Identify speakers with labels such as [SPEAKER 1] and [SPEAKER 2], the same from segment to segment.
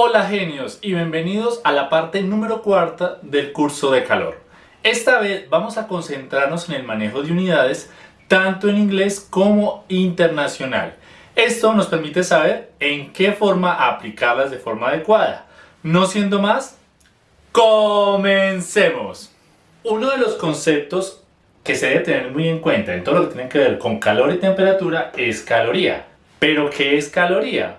[SPEAKER 1] Hola genios y bienvenidos a la parte número cuarta del curso de calor. Esta vez vamos a concentrarnos en el manejo de unidades tanto en inglés como internacional. Esto nos permite saber en qué forma aplicarlas de forma adecuada. No siendo más, comencemos. Uno de los conceptos que se debe tener muy en cuenta en todo lo que tiene que ver con calor y temperatura es caloría. ¿Pero qué es caloría?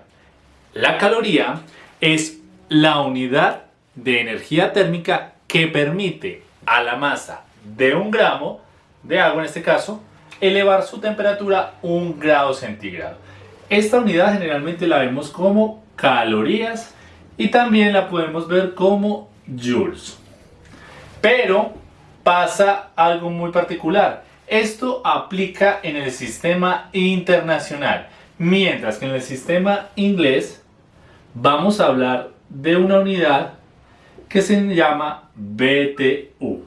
[SPEAKER 1] La caloría es la unidad de energía térmica que permite a la masa de un gramo de agua en este caso elevar su temperatura un grado centígrado. Esta unidad generalmente la vemos como calorías y también la podemos ver como joules. Pero pasa algo muy particular. Esto aplica en el sistema internacional, mientras que en el sistema inglés vamos a hablar de una unidad que se llama BTU.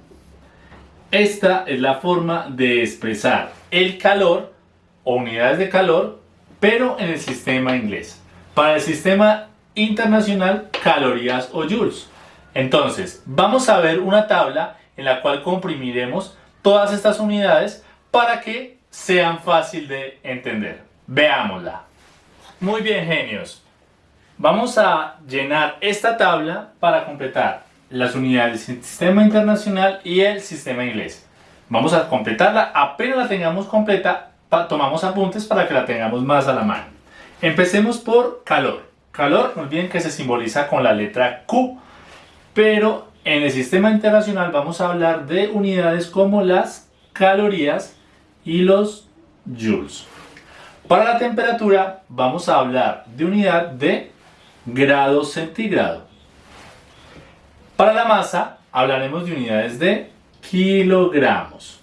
[SPEAKER 1] Esta es la forma de expresar el calor o unidades de calor, pero en el sistema inglés. Para el sistema internacional, calorías o joules. Entonces, vamos a ver una tabla en la cual comprimiremos todas estas unidades para que sean fácil de entender. Veámosla. Muy bien, genios. Vamos a llenar esta tabla para completar las unidades del sistema internacional y el sistema inglés. Vamos a completarla, apenas la tengamos completa, tomamos apuntes para que la tengamos más a la mano. Empecemos por calor. Calor, no olviden que se simboliza con la letra Q, pero en el sistema internacional vamos a hablar de unidades como las calorías y los joules. Para la temperatura vamos a hablar de unidad de grado centígrado. Para la masa hablaremos de unidades de kilogramos.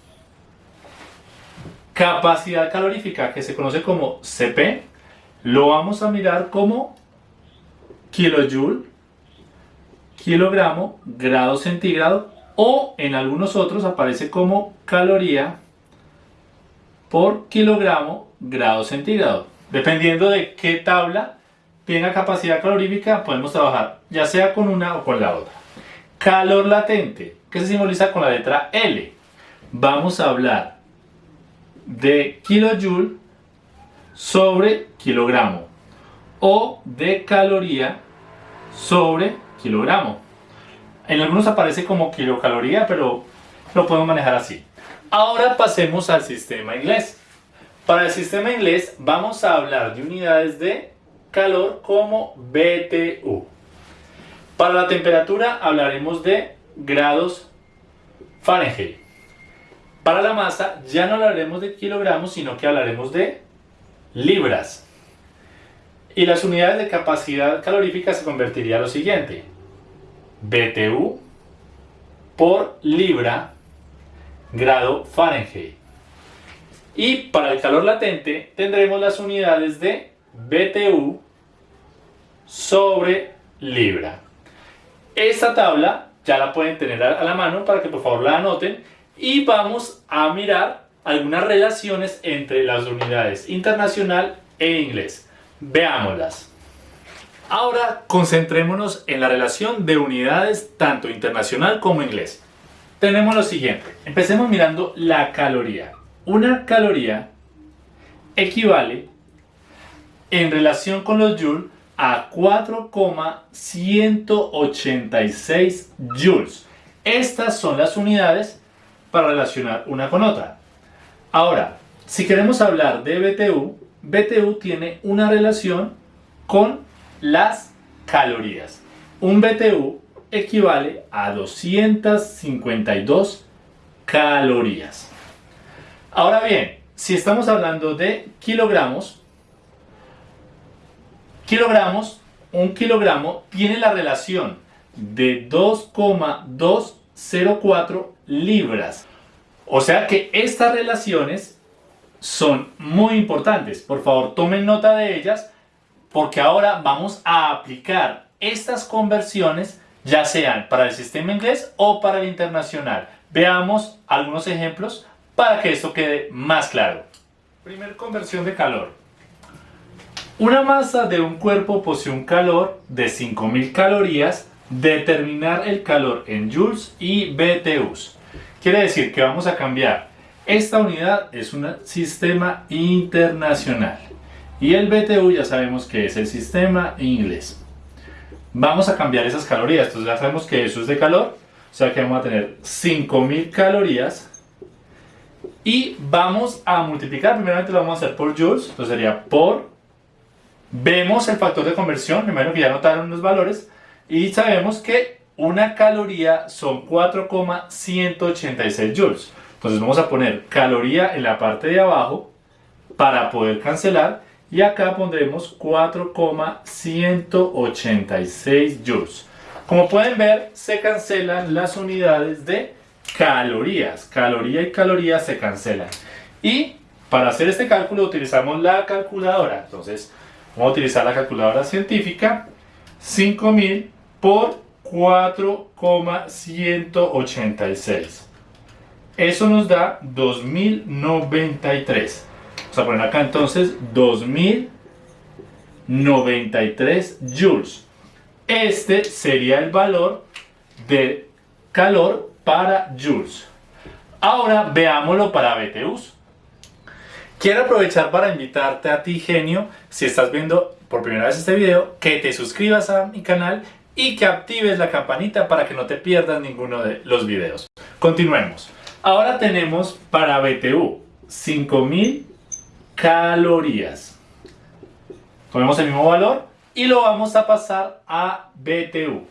[SPEAKER 1] Capacidad calorífica que se conoce como CP lo vamos a mirar como kilojoule kilogramo, grado centígrado o en algunos otros aparece como caloría por kilogramo, grado centígrado. Dependiendo de qué tabla tenga capacidad calorífica, podemos trabajar ya sea con una o con la otra. Calor latente, que se simboliza con la letra L. Vamos a hablar de kilojoule sobre kilogramo o de caloría sobre kilogramo. En algunos aparece como kilocaloría, pero lo podemos manejar así. Ahora pasemos al sistema inglés. Para el sistema inglés vamos a hablar de unidades de calor como BTU. Para la temperatura hablaremos de grados Fahrenheit. Para la masa ya no hablaremos de kilogramos, sino que hablaremos de libras. Y las unidades de capacidad calorífica se convertiría a lo siguiente. BTU por libra grado Fahrenheit. Y para el calor latente tendremos las unidades de BTU sobre libra. Esta tabla ya la pueden tener a la mano para que por favor la anoten y vamos a mirar algunas relaciones entre las unidades internacional e inglés. Veámoslas. Ahora concentrémonos en la relación de unidades tanto internacional como inglés. Tenemos lo siguiente. Empecemos mirando la caloría. Una caloría equivale en relación con los joules a 4,186 joules. Estas son las unidades para relacionar una con otra. Ahora, si queremos hablar de BTU, BTU tiene una relación con las calorías. Un BTU equivale a 252 calorías. Ahora bien, si estamos hablando de kilogramos, kilogramos, un kilogramo tiene la relación de 2,204 libras. O sea que estas relaciones son muy importantes. Por favor, tomen nota de ellas porque ahora vamos a aplicar estas conversiones ya sean para el sistema inglés o para el internacional. Veamos algunos ejemplos para que esto quede más claro. Primer conversión de calor. Una masa de un cuerpo posee un calor de 5000 calorías. Determinar el calor en joules y BTUs. Quiere decir que vamos a cambiar. Esta unidad es un sistema internacional. Y el BTU ya sabemos que es el sistema inglés. Vamos a cambiar esas calorías. Entonces ya sabemos que eso es de calor. O sea que vamos a tener 5000 calorías. Y vamos a multiplicar. Primeramente lo vamos a hacer por joules. Entonces sería por. Vemos el factor de conversión. Primero que ya notaron los valores. Y sabemos que una caloría son 4,186 joules. Entonces vamos a poner caloría en la parte de abajo para poder cancelar y acá pondremos 4,186 joules. Como pueden ver, se cancelan las unidades de calorías. Caloría y caloría se cancelan. Y para hacer este cálculo utilizamos la calculadora. Entonces, vamos a utilizar la calculadora científica. 5000 por 4,186. Eso nos da 2093. Vamos a poner acá entonces 2093 joules. Este sería el valor de calor para joules. Ahora veámoslo para BTUs. Quiero aprovechar para invitarte a ti, genio, si estás viendo por primera vez este video, que te suscribas a mi canal y que actives la campanita para que no te pierdas ninguno de los videos. Continuemos. Ahora tenemos para BTU 5000 calorías. Tomemos el mismo valor y lo vamos a pasar a BTU.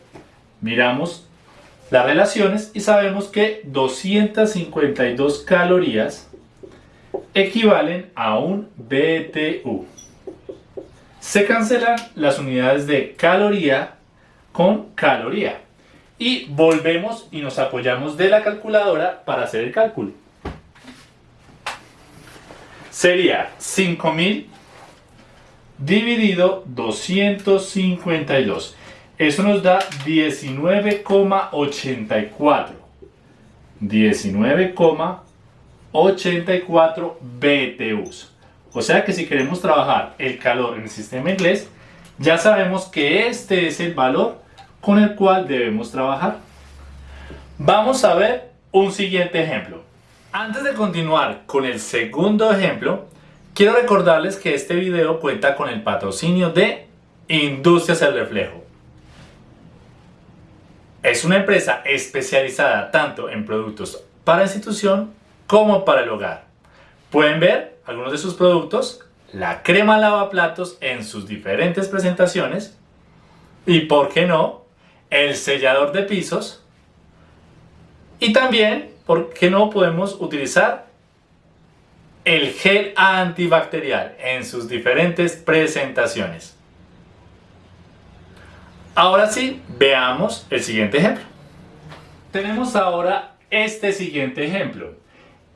[SPEAKER 1] Miramos las relaciones y sabemos que 252 calorías equivalen a un BTU. Se cancelan las unidades de caloría con caloría. Y volvemos y nos apoyamos de la calculadora para hacer el cálculo. Sería 5000 dividido 252. Eso nos da 19,84. 19,84 BTUs. O sea que si queremos trabajar el calor en el sistema inglés, ya sabemos que este es el valor con el cual debemos trabajar. Vamos a ver un siguiente ejemplo. Antes de continuar con el segundo ejemplo, quiero recordarles que este video cuenta con el patrocinio de Industrias El Reflejo. Es una empresa especializada tanto en productos para institución como para el hogar. Pueden ver algunos de sus productos, la crema lavaplatos en sus diferentes presentaciones y, por qué no, el sellador de pisos y también, ¿por qué no podemos utilizar el gel antibacterial en sus diferentes presentaciones? Ahora sí, veamos el siguiente ejemplo. Tenemos ahora este siguiente ejemplo.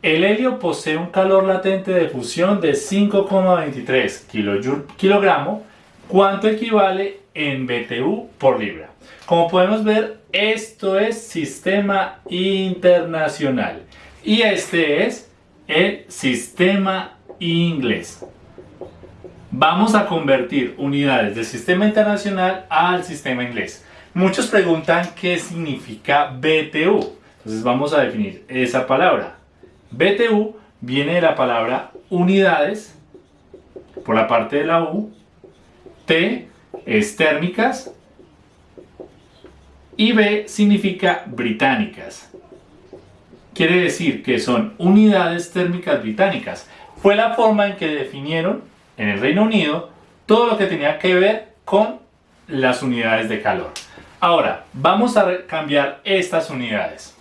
[SPEAKER 1] El helio posee un calor latente de fusión de 5,23 kg, ¿Cuánto equivale en BTU por libra? Como podemos ver, esto es sistema internacional y este es el sistema inglés. Vamos a convertir unidades del sistema internacional al sistema inglés. Muchos preguntan qué significa BTU. Entonces vamos a definir esa palabra. BTU viene de la palabra unidades por la parte de la U. T es térmicas y B significa británicas. Quiere decir que son unidades térmicas británicas. Fue la forma en que definieron en el Reino Unido todo lo que tenía que ver con las unidades de calor. Ahora, vamos a cambiar estas unidades.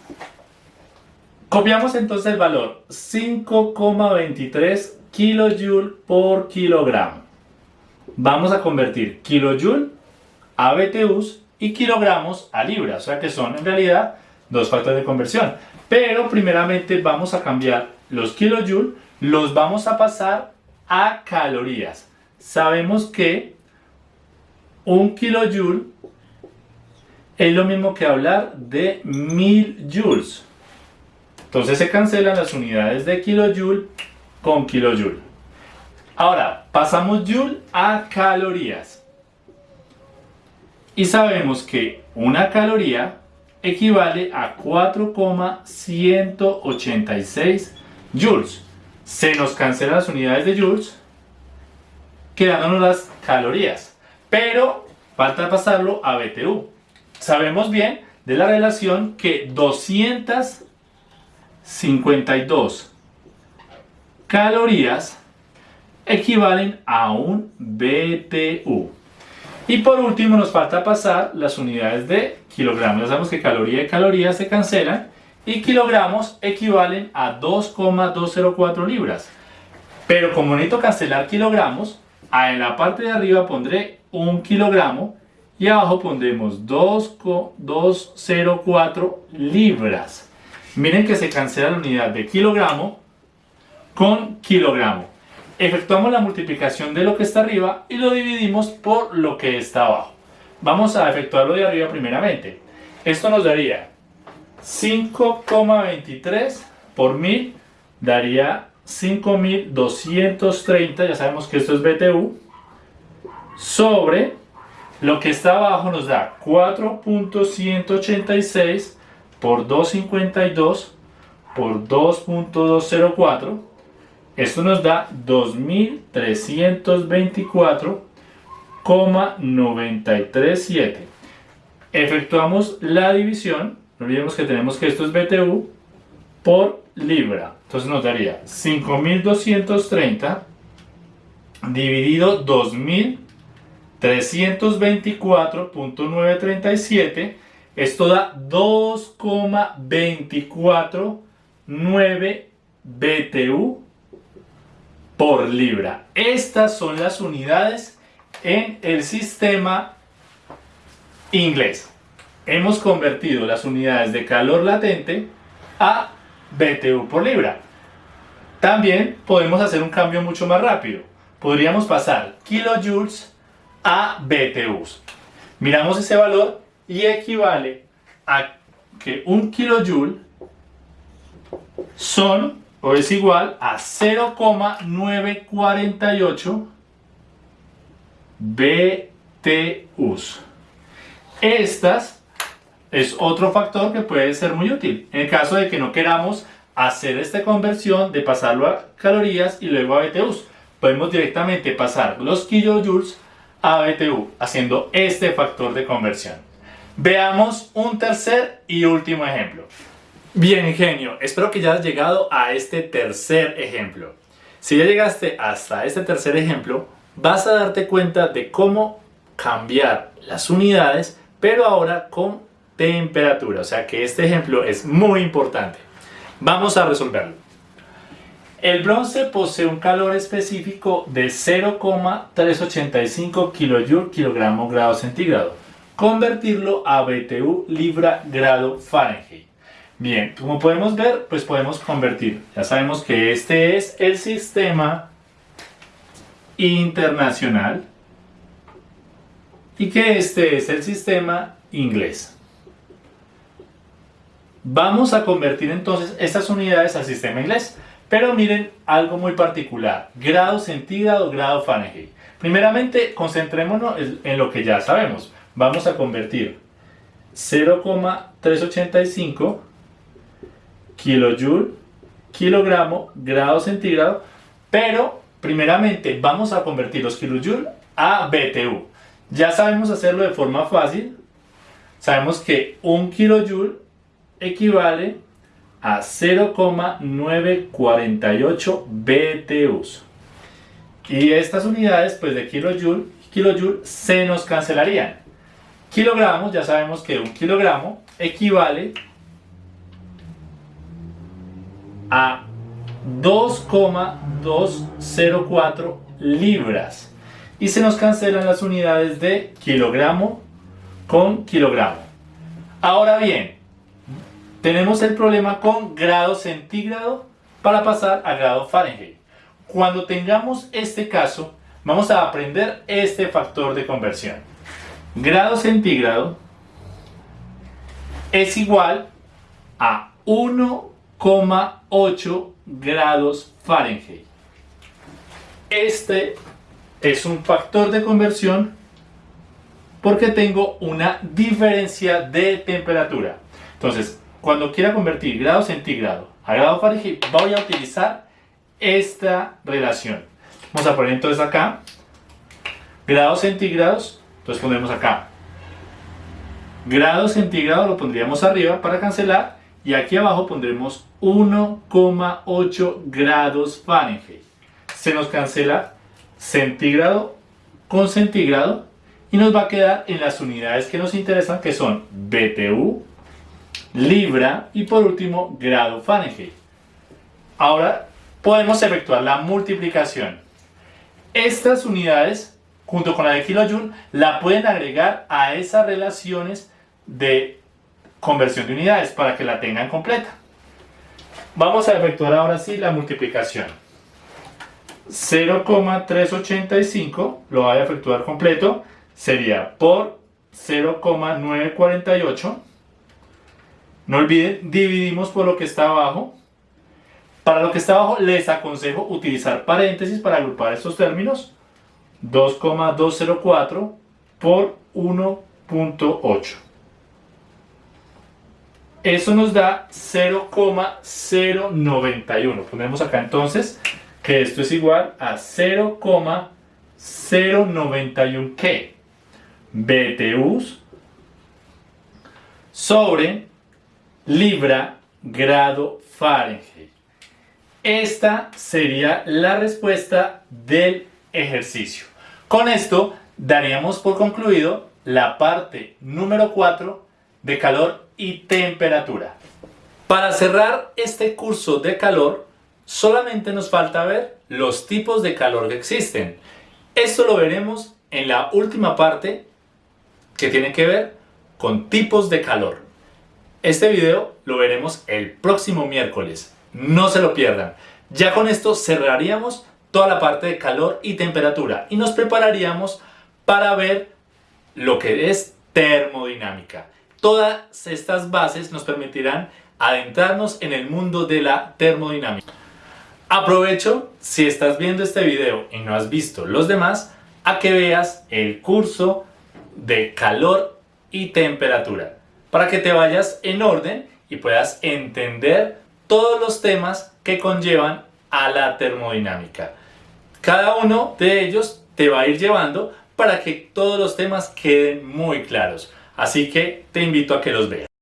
[SPEAKER 1] Copiamos entonces el valor 5,23 kJ por kilogramo. Vamos a convertir kilojoule a BTUs y kilogramos a libras, o sea que son en realidad dos factores de conversión. Pero primeramente vamos a cambiar los kilojoules, los vamos a pasar a calorías. Sabemos que un kilojoule es lo mismo que hablar de mil joules. Entonces se cancelan las unidades de kilojoule con kilojoule. Ahora, pasamos Joule a calorías. Y sabemos que una caloría equivale a 4,186 joules. Se nos cancelan las unidades de joules, quedándonos las calorías. Pero falta pasarlo a BTU. Sabemos bien de la relación que 252 calorías equivalen a un BTU. Y por último nos falta pasar las unidades de kilogramos. Ya sabemos que caloría y caloría se cancelan y kilogramos equivalen a 2,204 libras. Pero como necesito cancelar kilogramos, en la parte de arriba pondré un kilogramo y abajo pondremos 2,204 libras. Miren que se cancela la unidad de kilogramo con kilogramo efectuamos la multiplicación de lo que está arriba y lo dividimos por lo que está abajo. Vamos a efectuarlo de arriba primeramente. Esto nos daría 5,23 por 1000 daría 5230, ya sabemos que esto es BTU, sobre lo que está abajo nos da 4.186 por 252 por 2.204 esto nos da 2324,937. Efectuamos la división, no olvidemos que tenemos que esto es BTU, por libra. Entonces nos daría 5230 dividido 2324.937. Esto da 2,249 BTU por libra. Estas son las unidades en el sistema inglés. Hemos convertido las unidades de calor latente a BTU por libra. También podemos hacer un cambio mucho más rápido. Podríamos pasar kilojoules a BTUs. Miramos ese valor y equivale a que un kilojoule son o es igual a 0,948 BTUs. Estas es otro factor que puede ser muy útil en el caso de que no queramos hacer esta conversión de pasarlo a calorías y luego a BTUs. Podemos directamente pasar los kilojoules a BTU haciendo este factor de conversión. Veamos un tercer y último ejemplo. Bien, ingenio, espero que ya has llegado a este tercer ejemplo. Si ya llegaste hasta este tercer ejemplo, vas a darte cuenta de cómo cambiar las unidades, pero ahora con temperatura. O sea que este ejemplo es muy importante. Vamos a resolverlo. El bronce posee un calor específico de 0,385 kJ kilogramo grado centígrado. Convertirlo a BTU libra grado Fahrenheit. Bien, como podemos ver, pues podemos convertir. Ya sabemos que este es el sistema internacional y que este es el sistema inglés. Vamos a convertir entonces estas unidades al sistema inglés. Pero miren algo muy particular, grado centígrado, grado Fahrenheit. Primeramente, concentrémonos en lo que ya sabemos. Vamos a convertir 0,385 kilojoule, kilogramo, grado centígrado, pero primeramente vamos a convertir los kilojoule a BTU. Ya sabemos hacerlo de forma fácil. Sabemos que un kilojoule equivale a 0,948 BTUs. Y estas unidades pues de kilojoule, kilojoule se nos cancelarían. Kilogramos, ya sabemos que un kilogramo equivale a 2,204 libras y se nos cancelan las unidades de kilogramo con kilogramo. Ahora bien, tenemos el problema con grado centígrado para pasar a grado Fahrenheit. Cuando tengamos este caso, vamos a aprender este factor de conversión. Grado centígrado es igual a 1 8 grados Fahrenheit. este es un factor de conversión porque tengo una diferencia de temperatura. Entonces, cuando quiera convertir grado centígrado a grado Fahrenheit, voy a utilizar esta relación. Vamos a poner entonces acá grados centígrados, entonces ponemos acá grados centígrados, lo pondríamos arriba para cancelar y aquí abajo pondremos 1,8 grados Fahrenheit. Se nos cancela centígrado con centígrado y nos va a quedar en las unidades que nos interesan que son BTU, libra y por último grado Fahrenheit. Ahora podemos efectuar la multiplicación. Estas unidades junto con la de kilojoule la pueden agregar a esas relaciones de conversión de unidades para que la tengan completa. Vamos a efectuar ahora sí la multiplicación. 0,385 lo voy a efectuar completo sería por 0,948 no olviden dividimos por lo que está abajo para lo que está abajo les aconsejo utilizar paréntesis para agrupar estos términos 2,204 por 1.8 eso nos da 0,091 ponemos acá entonces que esto es igual a 0,091 ¿qué? BTUs sobre libra grado Fahrenheit. Esta sería la respuesta del ejercicio. Con esto daríamos por concluido la parte número 4 de calor y temperatura. Para cerrar este curso de calor, solamente nos falta ver los tipos de calor que existen. Esto lo veremos en la última parte que tiene que ver con tipos de calor. Este video lo veremos el próximo miércoles. No se lo pierdan. Ya con esto cerraríamos toda la parte de calor y temperatura y nos prepararíamos para ver lo que es termodinámica. Todas estas bases nos permitirán adentrarnos en el mundo de la termodinámica. Aprovecho, si estás viendo este video y no has visto los demás, a que veas el curso de calor y temperatura para que te vayas en orden y puedas entender todos los temas que conllevan a la termodinámica. Cada uno de ellos te va a ir llevando para que todos los temas queden muy claros. Así que te invito a que los veas.